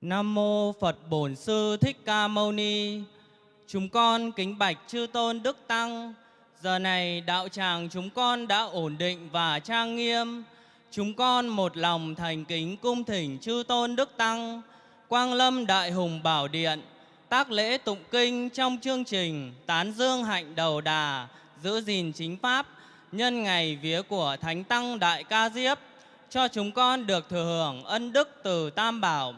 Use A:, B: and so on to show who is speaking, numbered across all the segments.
A: Nam mô Phật Bổn Sư Thích Ca Mâu Ni. Chúng con kính bạch chư tôn đức tăng. Giờ này đạo tràng chúng con đã ổn định và trang nghiêm. Chúng con một lòng thành kính cung thỉnh chư tôn đức tăng, Quang Lâm Đại Hùng Bảo Điện, tác lễ tụng kinh trong chương trình Tán Dương Hạnh Đầu Đà, giữ gìn chính pháp, nhân ngày vía của Thánh Tăng Đại Ca Diếp, cho chúng con được thừa hưởng ân đức từ Tam Bảo.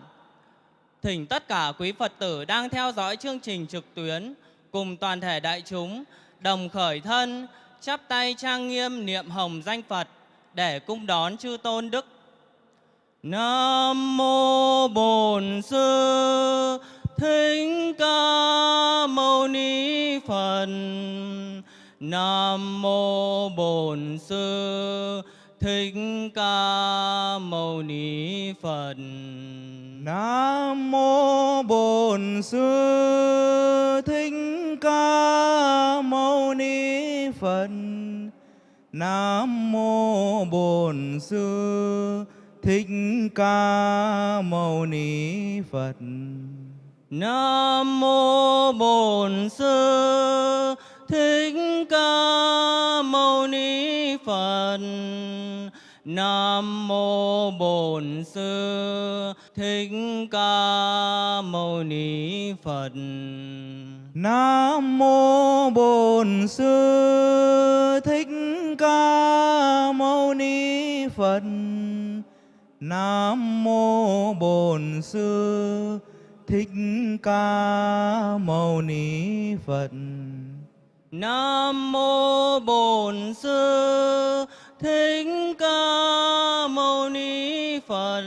A: Thỉnh tất cả quý Phật tử đang theo dõi chương trình trực tuyến cùng toàn thể đại chúng đồng khởi thân, chắp tay trang nghiêm niệm hồng danh Phật để cung đón chư tôn đức. Nam mô Bổn Sư Thích Ca Mâu Ni Phật. Nam mô Bổn Sư Thích Ca Mâu Ni Phật.
B: Nam mô Bổn Sư Thích Ca Mâu Ni Phật. Nam mô Bổn Sư Thích Ca Mâu Ni Phật.
A: Nam mô Bổn Sư Thích Ca Mâu Ni Phật. Nam mô Bổn Sư Thích Ca Mâu Ni Phật.
B: Nam mô Bổn Sư Thích Ca Mâu Ni Phật. Nam mô Bổn Sư Thích Ca Mâu Ni Phật.
A: Nam mô Bổn Sư Thích Ca Mâu Ni Phật.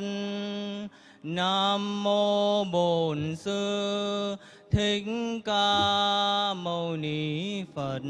A: Nam mô Bổn Sư Thích Ca Mâu Ni Phật.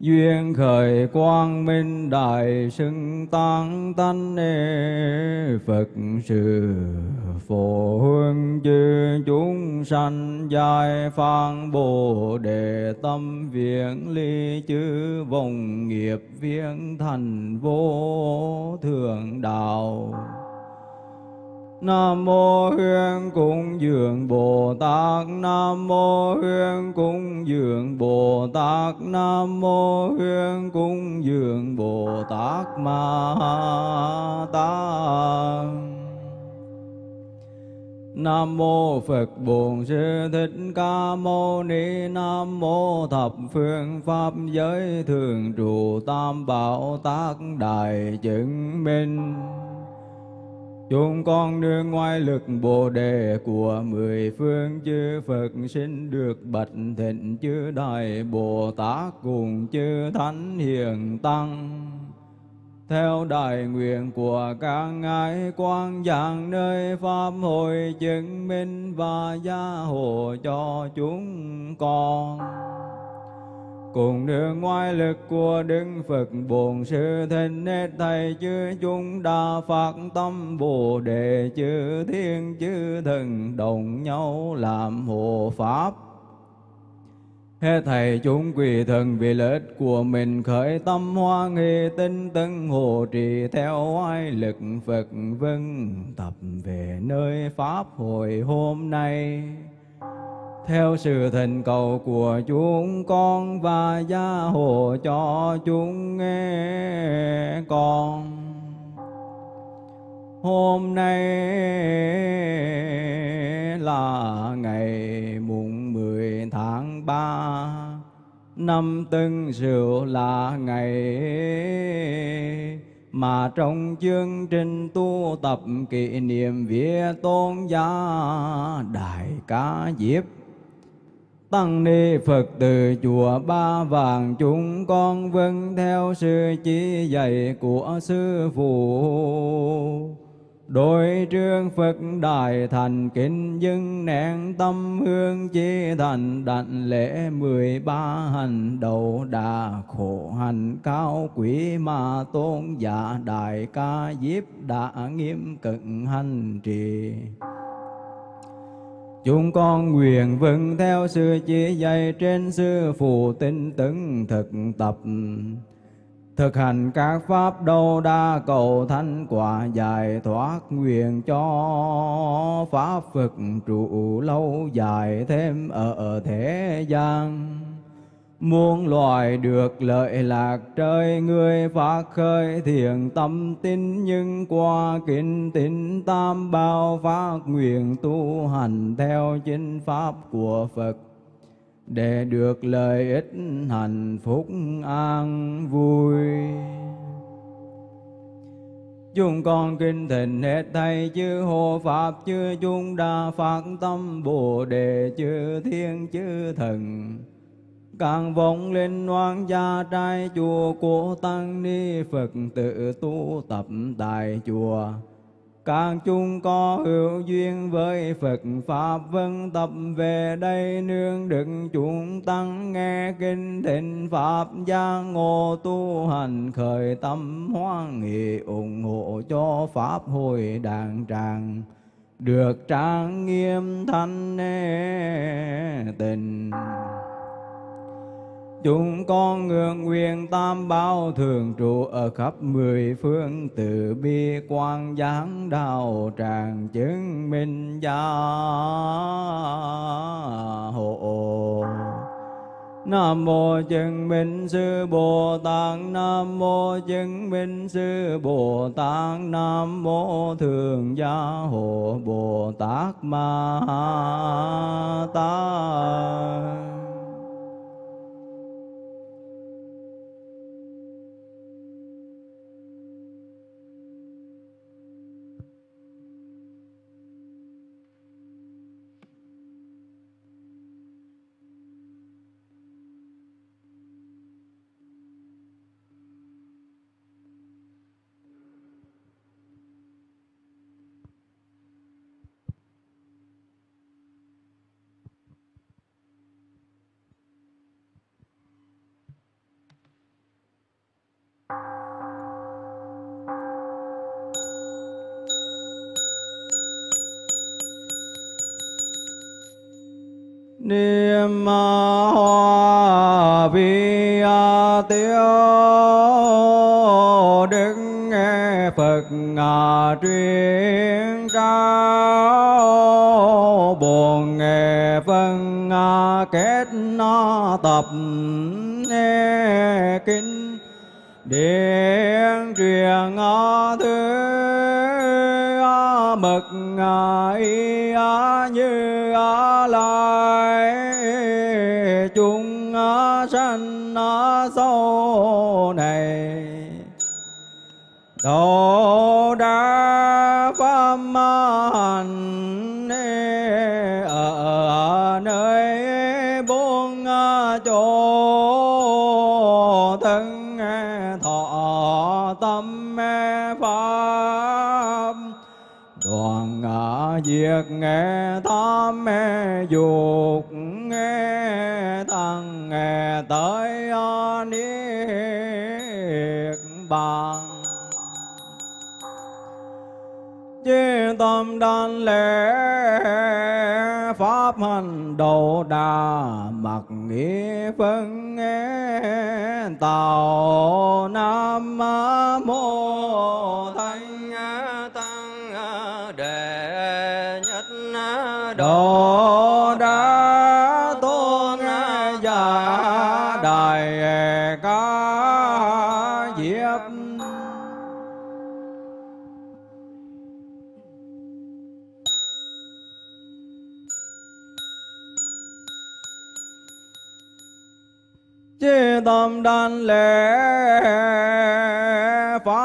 C: duyên khởi quang minh đại xưng tăng tánh phật sự phổ hương chư chúng sanh giai phan bồ đề tâm viễn ly chư vòng nghiệp viễn thành vô thượng đạo. Nam mô Hương Cung Dường Bồ Tát. Nam mô Hương Cung Dường Bồ Tát. Nam mô Hương Cung Dường Bồ Tát Ma Ta Nam mô Phật Bổn Sư Thích Ca Mâu Ni. Nam mô Thập Phương Pháp Giới Thường Trụ Tam Bảo Tác Đại Chứng Minh. Chúng con nương ngoài lực Bồ đề của mười phương chư Phật xin được bạch thịnh chư Đại Bồ Tát cùng chư Thánh Hiền Tăng. Theo đại nguyện của các ngài quan giảng nơi Pháp hội chứng minh và gia hộ cho chúng con cùng nương ngoại lực của Đức Phật Bổn Sư Thích hết thầy chư chúng đa phát tâm Bồ đề chư thiên chư thần đồng nhau làm hộ pháp. Hết thầy chúng quỳ thần vì lợi ích của mình khởi tâm hoa nghi tinh tấn hộ trì theo ai lực Phật vân tập về nơi Pháp hội hôm nay theo sự thỉnh cầu của chúng con và gia hộ cho chúng nghe con. Hôm nay là ngày mùng 10 tháng 3 năm Tân Sửu là ngày mà trong chương trình tu tập kỷ niệm vía tôn gia đại ca diếp Tăng ni Phật từ chùa Ba Vàng, chúng con vâng theo sư chỉ dạy của sư phụ. Đối trương Phật Đại Thành kính dưng nén tâm hương chi thành, đảnh lễ mười ba hành đầu đà khổ hành cao quý mà tôn giả đại ca diếp đã nghiêm cận hành trì. Chúng con nguyện vâng theo sư chỉ dạy trên sư phụ tinh tấn thực tập. Thực hành các pháp đâu đa cầu thanh quả giải thoát nguyện cho Pháp Phật trụ lâu dài thêm ở thế gian. Muôn loài được lợi lạc trời, người phát khơi thiện tâm tin nhưng qua kinh tín tam bao phát nguyện tu hành theo chính pháp của Phật. Để được lợi ích hạnh phúc an vui. Chúng con kinh thịnh hết thầy chư hộ Pháp, chư chúng đa phát tâm, Bồ Đề, chư thiên, chư thần càng vọng lên oan gia trai chùa của tăng ni Phật tự tu tập tại chùa. càng chung có hữu duyên với Phật Pháp vân tập về đây nương đựng chúng tăng nghe kinh thịnh Pháp gia ngộ tu hành khởi tâm hoan nghị ủng hộ cho Pháp hội đàn tràng được trang nghiêm thanh tình. Chúng con ngưỡng nguyện tam bảo thường trụ ở khắp mười phương, từ bi quan giáng đạo tràng chứng minh gia hộ. Nam mô chứng minh sư Bồ Tát, Nam mô chứng minh sư Bồ Tát, Nam mô thường gia hộ Bồ Tát Ma Tát niệm hoa vi tiêu đức nghe phật ngà truyền cao buồn nghe phân kết nó tập nghe kinh điện truyền thứ mực y như lai nó do này. Đồ đa pháp hành ở nơi bốn à, chỗ thân à, thọ tâm à, pháp. Đoàn diệt nghe tham nghe lễ pháp hành độ đà mặc nghĩa phân nghe. Tàu nam mô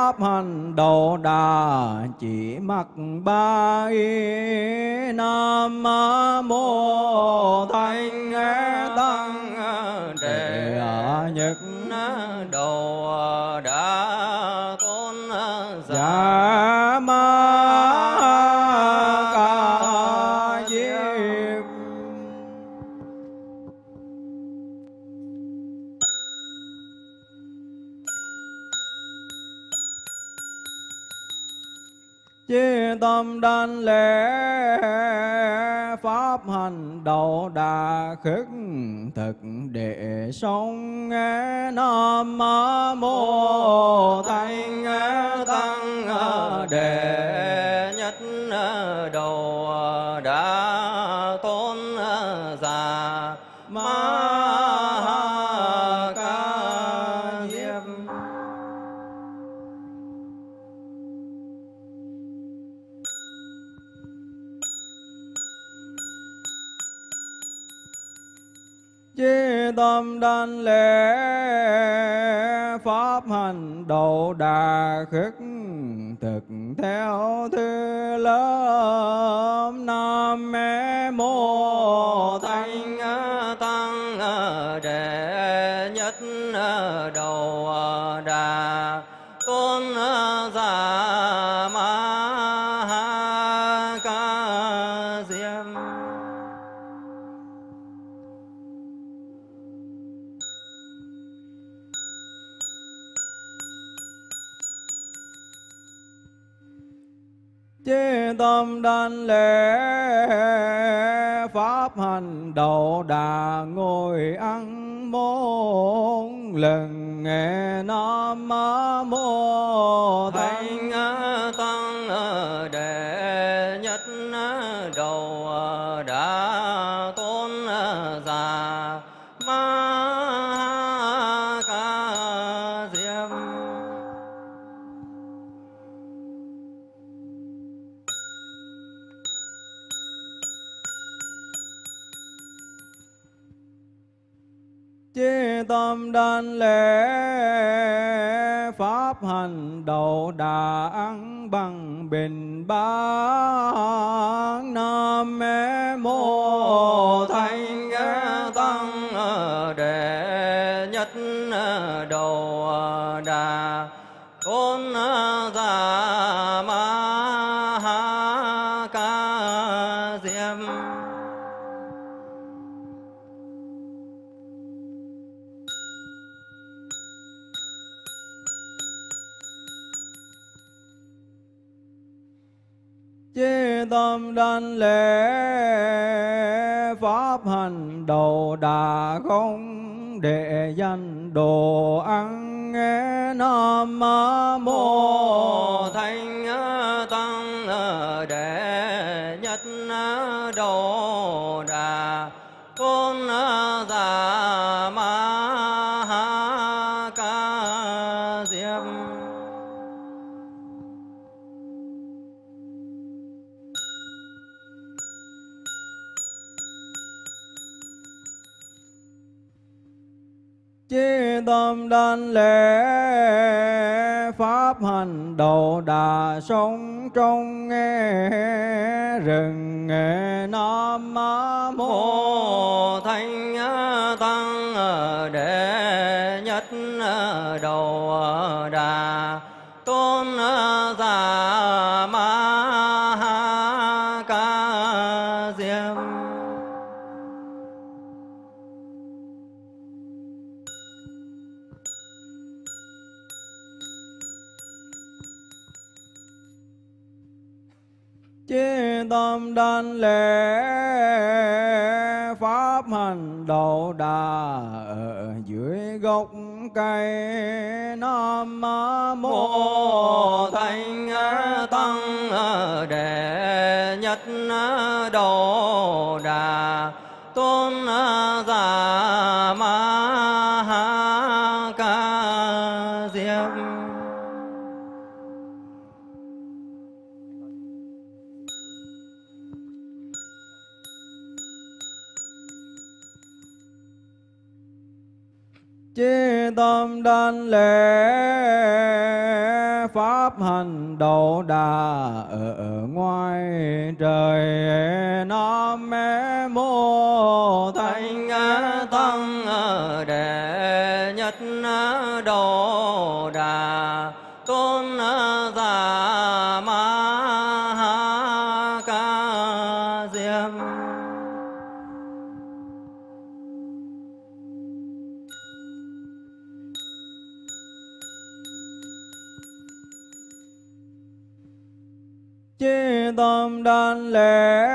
C: pháp hành độ đà chỉ mặc ba y nam mô thanh tăng đệ nhất đầu đà khất thực đệ sống nghe nam mô thanh tăng đệ, nhất đầu đà nên lễ pháp hành độ đà khất thực theo thứ lớp. Nam mê mô thanh tăng đệ ngồi ăn bốn lần nghe nam mô hành đà ăn bằng bình ba nam mê mô thanh tăng, đệ nhất đầu đà con tâm lễ pháp hành đầu đà không để danh đồ ăn nghe nam mô
D: thanh tăng đệ
C: Pháp đầu đà sống trong nghe rừng, nghe Nam mô
D: mô thanh tăng đệ nhất đầu
C: tâm đảnh lễ, Pháp hành đầu đà ở dưới gốc cây. Nam mô
D: mô thanh tăng đệ nhất đồ đà. Tôn
C: tâm lễ Pháp hành độ đà ở ngoài trời. Nam mô
D: thanh tăng đệ
C: tâm đảnh lễ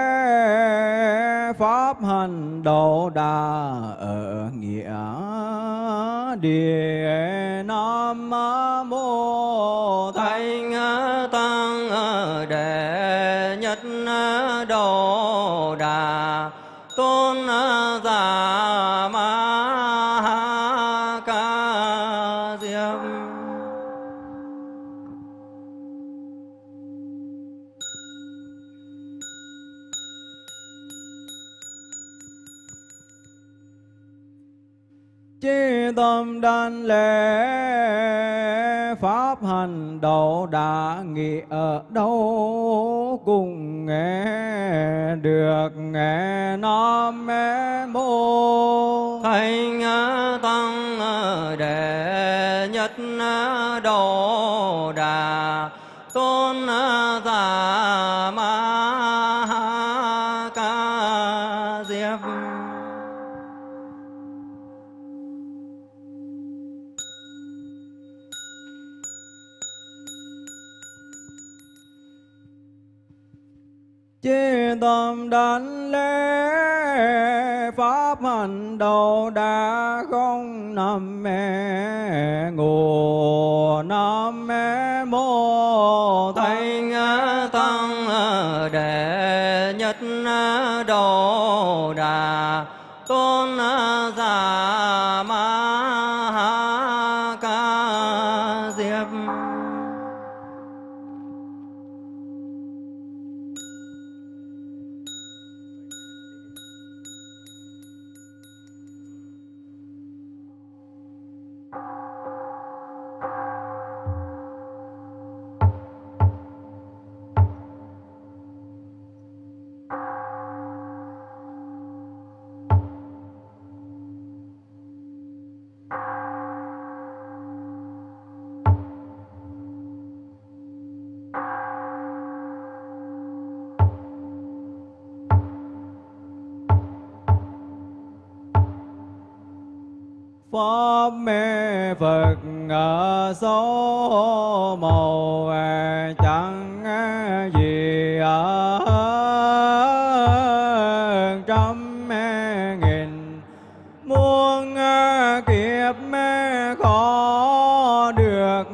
C: Pháp hành độ đà ở nghĩa địa. Nam mô đâu đã nghĩ ở đâu cùng nghe được nghe Nam mô
D: thành
C: Chí đến lễ Pháp hành đầu đã không nằm mẹ ngủ Nam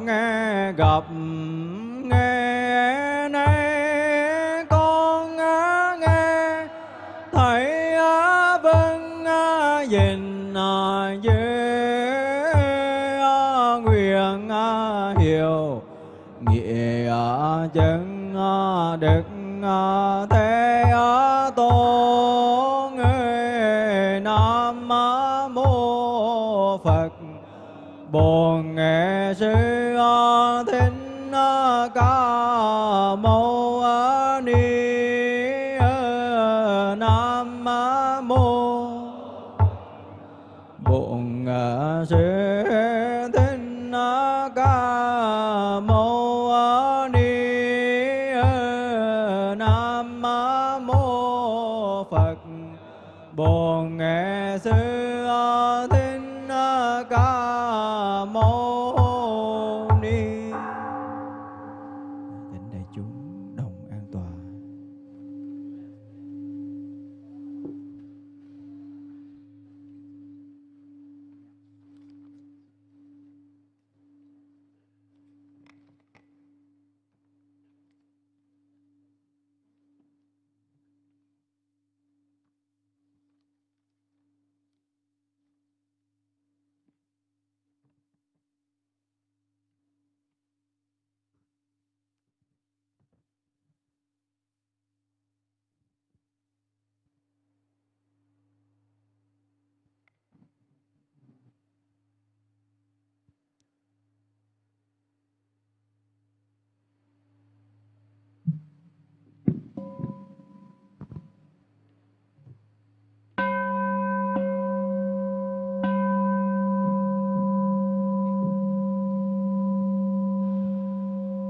D: nghe gặp, nghe
C: nay con nghe, thấy vâng nhìn về nguyện hiểu, nghĩa chân đức thế tôn nam mô phật. Bồ nghệ sư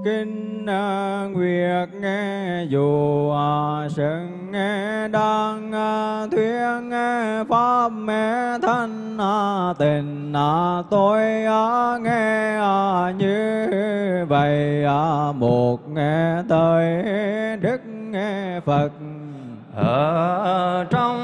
C: kinh à, nguyệt nghe dù à, sừng nghe đang à, thuyết nghe pháp mẹ thân à, tình tôi nghe như vậy một nghe tới đức nghe phật.
D: Ở trong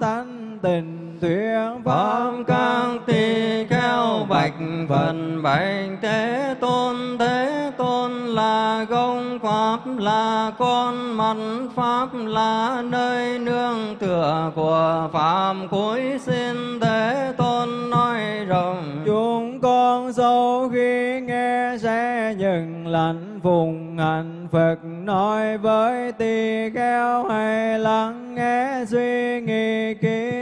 C: đang tình thanh tịnh thuyết pháp
D: các tỳ kheo bạch phần bạch thế tôn thế tôn là công pháp, là con mặt pháp là nơi nương tựa của phạm cuối xin
C: con sau khi nghe sẽ nhận lãnh phụng hạnh Phật nói với tỳ kheo hay lắng nghe suy nghĩ kỹ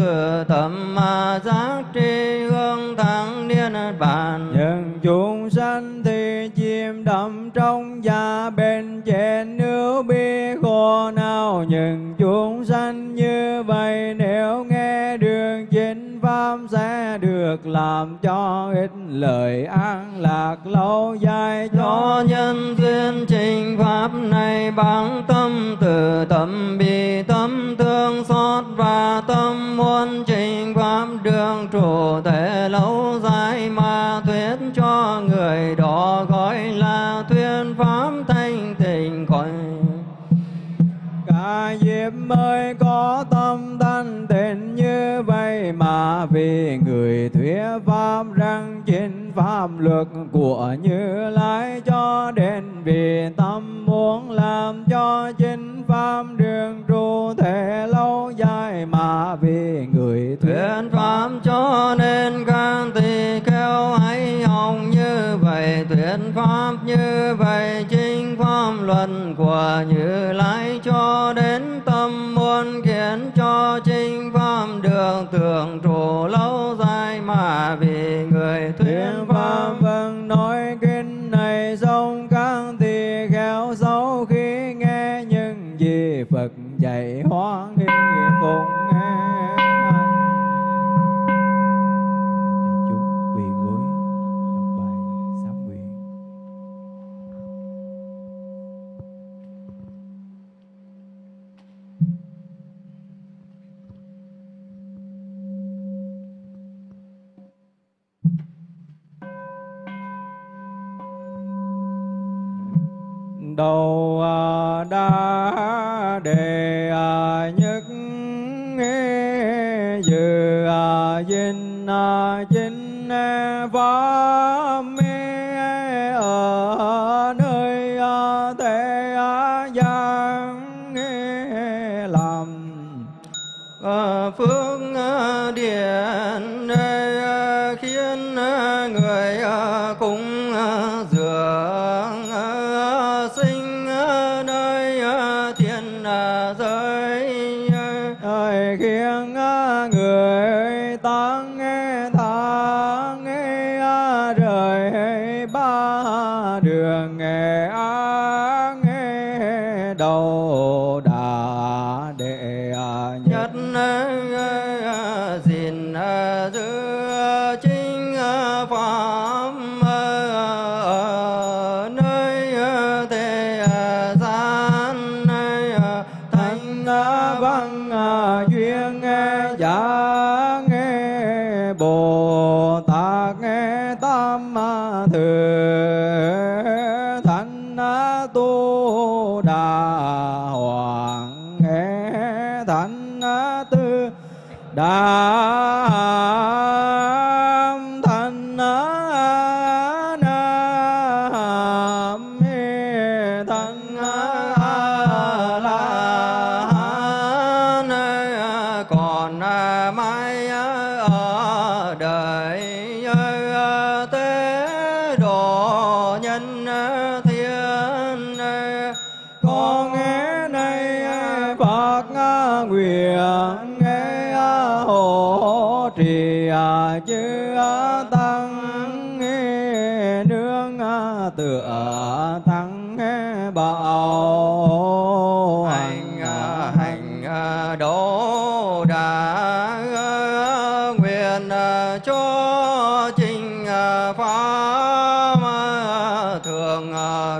D: thương thẩm mà giác tri hương thắng niên bàn
C: nhưng chúng sanh thì chìm đậm trong gia bên trên nước bi khổ nào nhưng chúng sanh được làm cho ít lời an lạc lâu dài cho
D: cho nhân duyên trình pháp này bằng tâm từ, tâm bi, tâm thương xót và tâm muốn trình pháp đường trụ thể lâu
C: vì người thuyết pháp rằng chính pháp luật của như lai cho đến vì tâm muốn làm cho chính pháp đường trụ thể lâu dài mà vì người thuyết
D: pháp cho nên các tỳ kheo hãy học như vậy thuyết pháp như vậy, chính pháp luận của như lai cho đến tâm tưởng trụ lâu dài mà vì người
C: thuyền
D: pháp
C: vâng nói kinh này xong các tỳ khéo xấu khi nghe những gì Phật dạy hóa nghi phụng đầu à, đã đề à, nhất nghe dự dinh dinh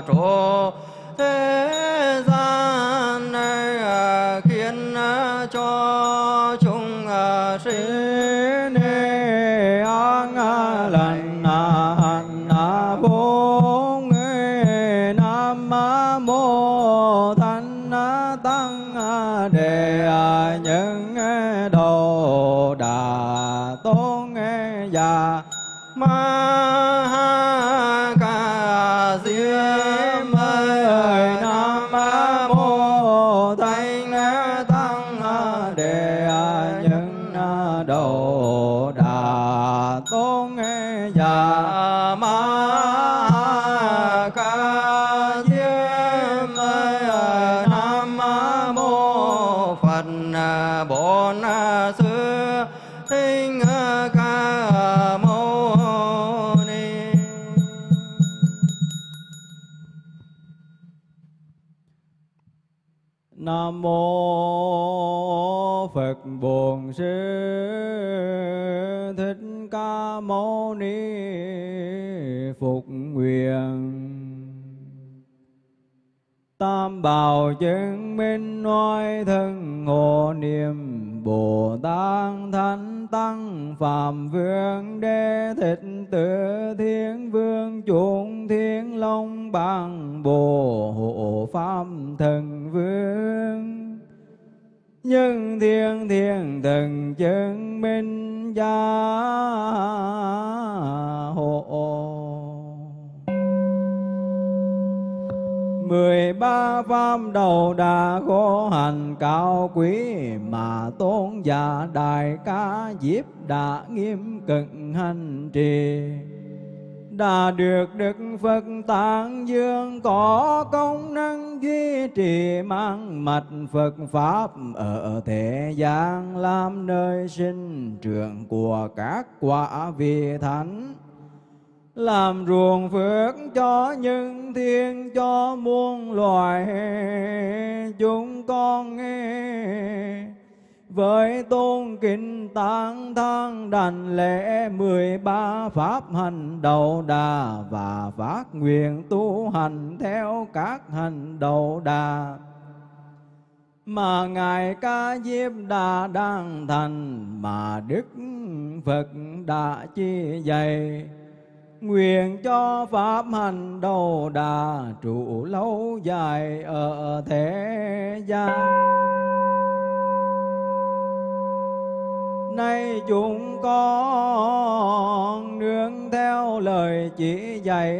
C: trụ à, thế chứng minh nói thân hồ niệm bồ tát thánh tăng phạm vương đế thịt tử thiên vương chuộng thiên long bằng bồ hộ pháp thần vương. Nhưng thiên thiên thần chứng minh gia hộ. mười ba pháp đầu đà khổ hành cao quý mà tôn giả đại ca diếp đã nghiêm cực hành trì. Đã được Đức Phật Tạng Dương có công năng duy trì mang mạch Phật Pháp ở thế gian, làm nơi sinh trưởng của các quả vị thánh làm ruộng phước cho nhân thiên, cho muôn loài chúng con nghe. Với tôn kính tán thăng đành lễ mười ba pháp hành đầu đà và phát nguyện tu hành theo các hành đầu đà. Mà ngài ca diếp đã đang thành, mà đức phật đã chi dạy nguyện cho pháp hành đầu đà trụ lâu dài ở thế gian. Nay chúng con nương theo lời chỉ dạy,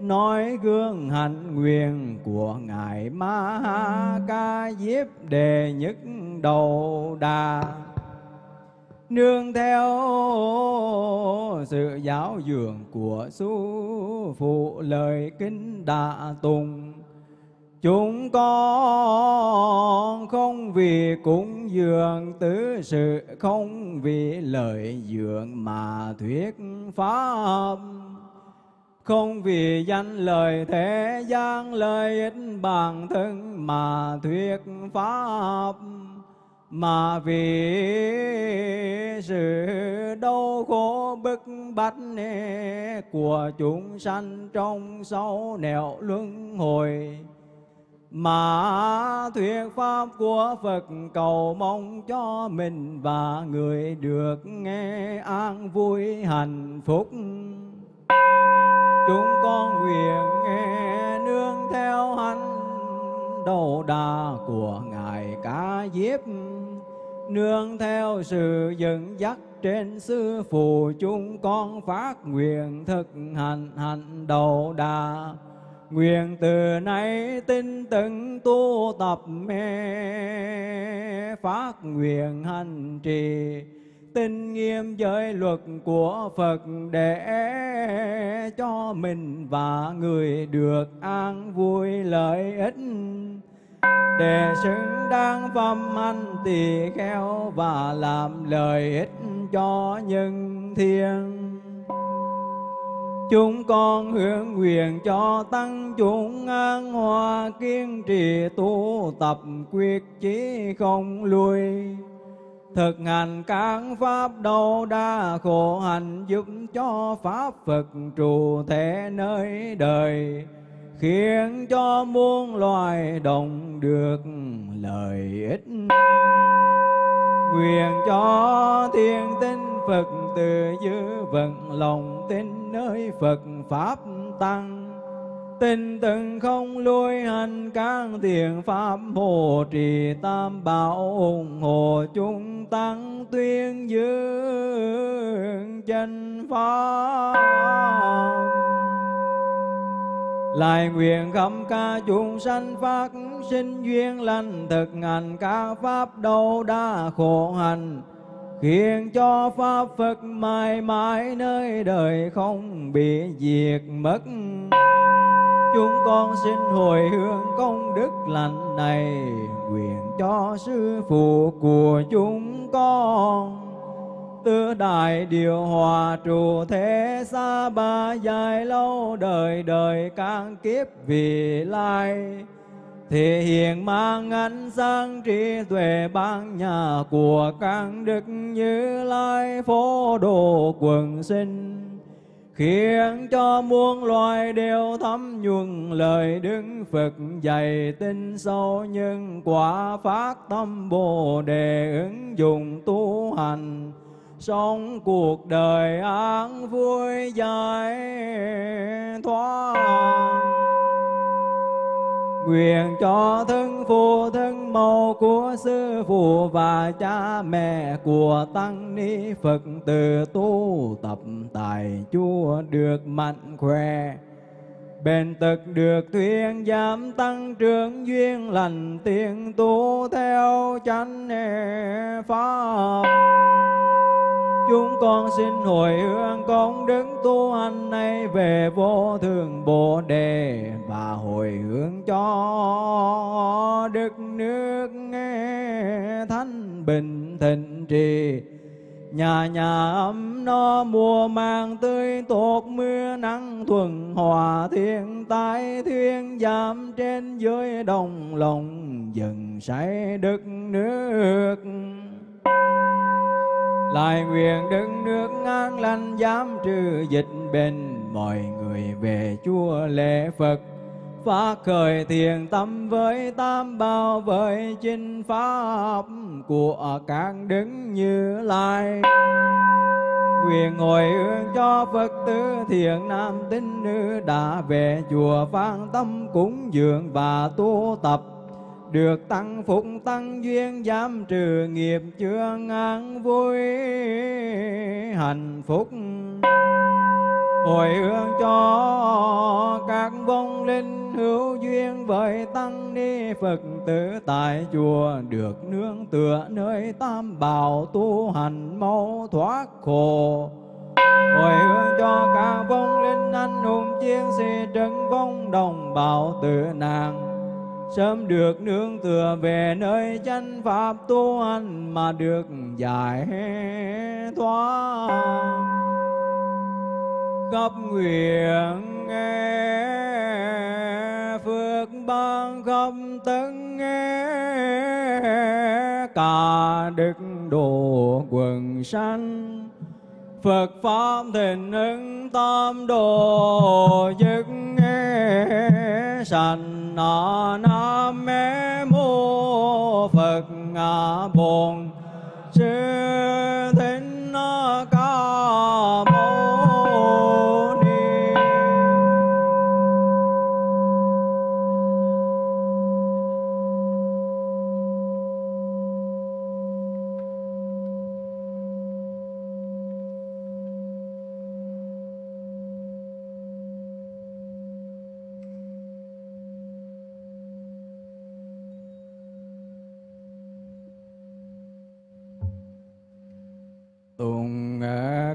C: nói gương hạnh nguyện của ngài ma ha ca diếp đề nhất đầu đà nương theo sự giáo dưỡng của sư phụ, lời kinh đạ tùng chúng con không vì cúng dường tứ sự, không vì lợi dưỡng mà thuyết pháp. Không vì danh lời thế gian lợi ích bản thân mà thuyết pháp mà vì sự đau khổ bức bách của chúng sanh trong sáu nẻo luân hồi, mà thuyết pháp của Phật cầu mong cho mình và người được nghe an vui hạnh phúc. Chúng con nguyện nghe nương theo hạnh đầu đà của Ngài Cá Diếp, nương theo sự dẫn dắt trên sư phụ chúng con phát nguyện thực hành hành đầu đà Nguyện từ nay tinh tấn tu tập mê phát nguyện hành trì tin nghiêm giới luật của Phật để cho mình và người được an vui lợi ích để xứng đáng phẩm hành tỳ kheo và làm lợi ích cho nhân thiên Chúng con hướng nguyện cho tăng chúng an hòa kiên trì tu tập, quyết chí không lui. Thực hành các pháp đâu đa khổ hạnh giúp cho Pháp Phật trụ thể nơi đời, khiến cho muôn loài đồng được lợi ích. quyền cho thiên tinh Phật từ dư vận lòng tin nơi Phật Pháp Tăng. Tinh từng không lui hành các thiện pháp hộ trì tam bảo ủng hộ chúng tăng tuyên dương chân pháp lại nguyện khắp ca chúng sanh phát, sinh duyên lành, thực hành các pháp đâu đa khổ hành khiến cho pháp Phật mãi mãi nơi đời không bị diệt mất. Chúng con xin hồi hướng công đức lành này, nguyện cho sư phụ của chúng con. Tư đại điều hòa trụ thế xa ba dài lâu đời đời càng kiếp vì lai. Thể hiện mang ánh sáng trí tuệ ban nhà của các đức như lai phổ độ quần sinh khiến cho muôn loài đều thấm nhuần lời đức Phật dạy tin sâu nhưng quả phát tâm bồ đề ứng dụng tu hành. Sống cuộc đời an vui giải thoát nguyện cho thân phụ thân mẫu của sư phụ và cha mẹ của tăng ni phật tử tu tập tài chúa được mạnh khỏe. Bền tật được thuyên giảm tăng trưởng duyên lành tiền tu theo chánh pháp chúng con xin hồi hướng công đức tu hành này về vô thường bồ đề và hồi hướng cho đức nước nghe thanh bình thịnh trì. Nhà nhà ấm no, mùa màng tươi tốt mưa nắng thuần, hòa thiên tai thiên giảm trên dưới đồng lòng dần say đất nước lại nguyện đứng nước ngang lành dám trừ dịch bệnh. Mọi người về chùa lễ phật. Phát khởi thiền tâm với tam bảo, với chinh pháp của các đứng như lai. Quyền hồi hướng cho phật tử thiện nam tín nữ đã về chùa phan tâm cúng dường và tu tập được tăng phúc tăng duyên giảm trừ nghiệp chưa an vui. Hạnh phúc hồi hướng cho các vong linh hữu duyên. Với tăng ni phật tử tại chùa được nương tựa nơi tam bảo tu hành mau thoát khổ. Hồi hướng cho các vong linh anh hùng chiến sĩ trấn vong đồng bào tử nạn sớm được nương tựa về nơi chân pháp tu hành mà được giải thoát. Khắp nguyện nghe, phước ban không tấn nghe. Cả đức độ quần sanh Phật Pháp thịnh ứng tam đồ dứt nghe sanh nam mê mô Phật ngã bồn. Sư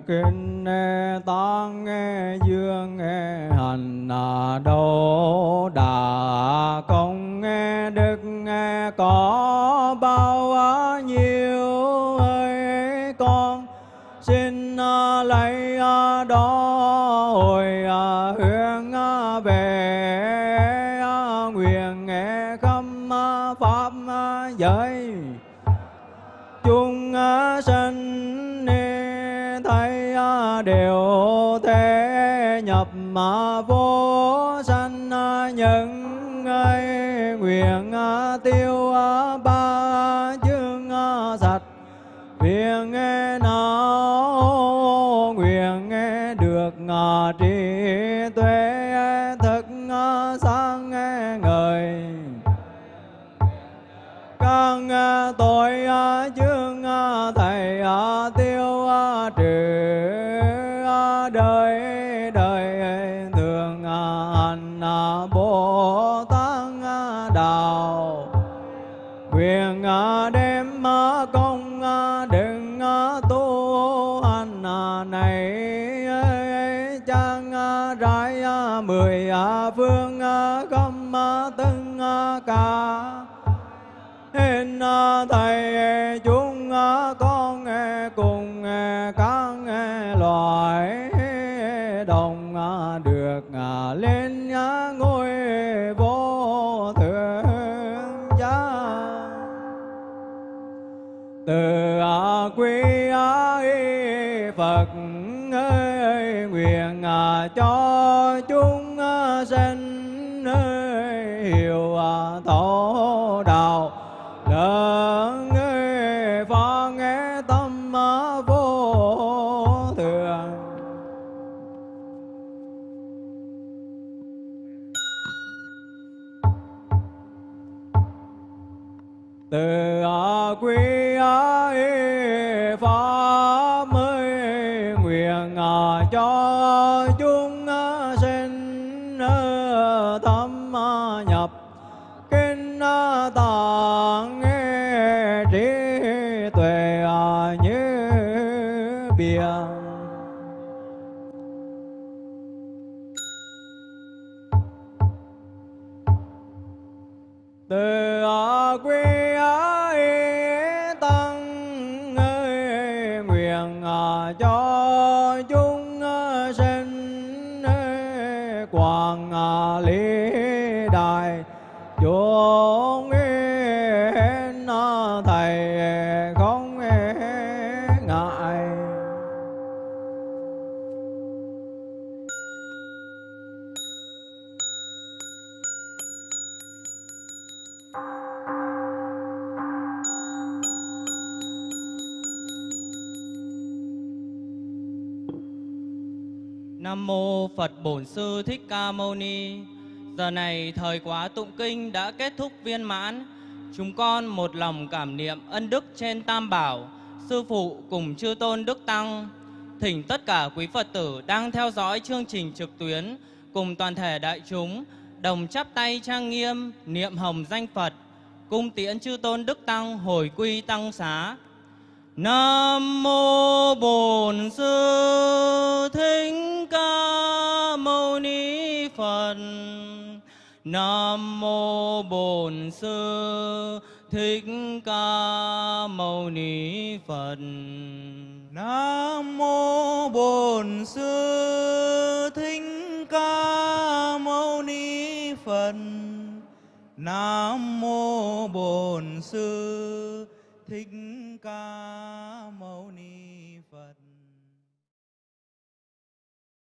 C: kinh nghe tăng nghe dương nghe hành à đô, đà, công nghe đức nghe có bao à, nhiêu nhập mà vô đồng được lên ngôi vô thượng giá. Từ à, quý Phật ơi nguyện à, cho thầy ờ, không ngại
A: Nam mô Phật Bổn Sư Thích Ca Mâu Ni. Giờ này thời quá tụng kinh đã kết thúc viên mãn. Chúng con một lòng cảm niệm ân đức trên Tam Bảo, Sư Phụ cùng Chư Tôn Đức Tăng. Thỉnh tất cả quý Phật tử đang theo dõi chương trình trực tuyến cùng toàn thể đại chúng đồng chắp tay trang nghiêm niệm hồng danh Phật, cung tiễn Chư Tôn Đức Tăng hồi quy tăng xá. Nam mô Bổn Sư Thích Ca Mâu Ni Phật. Nam mô Bổn Sư Thích Ca Mâu Ni Phật.
B: Nam mô Bổn Sư Thích Ca Mâu Ni Phật. Nam mô Bổn Sư Thích Ca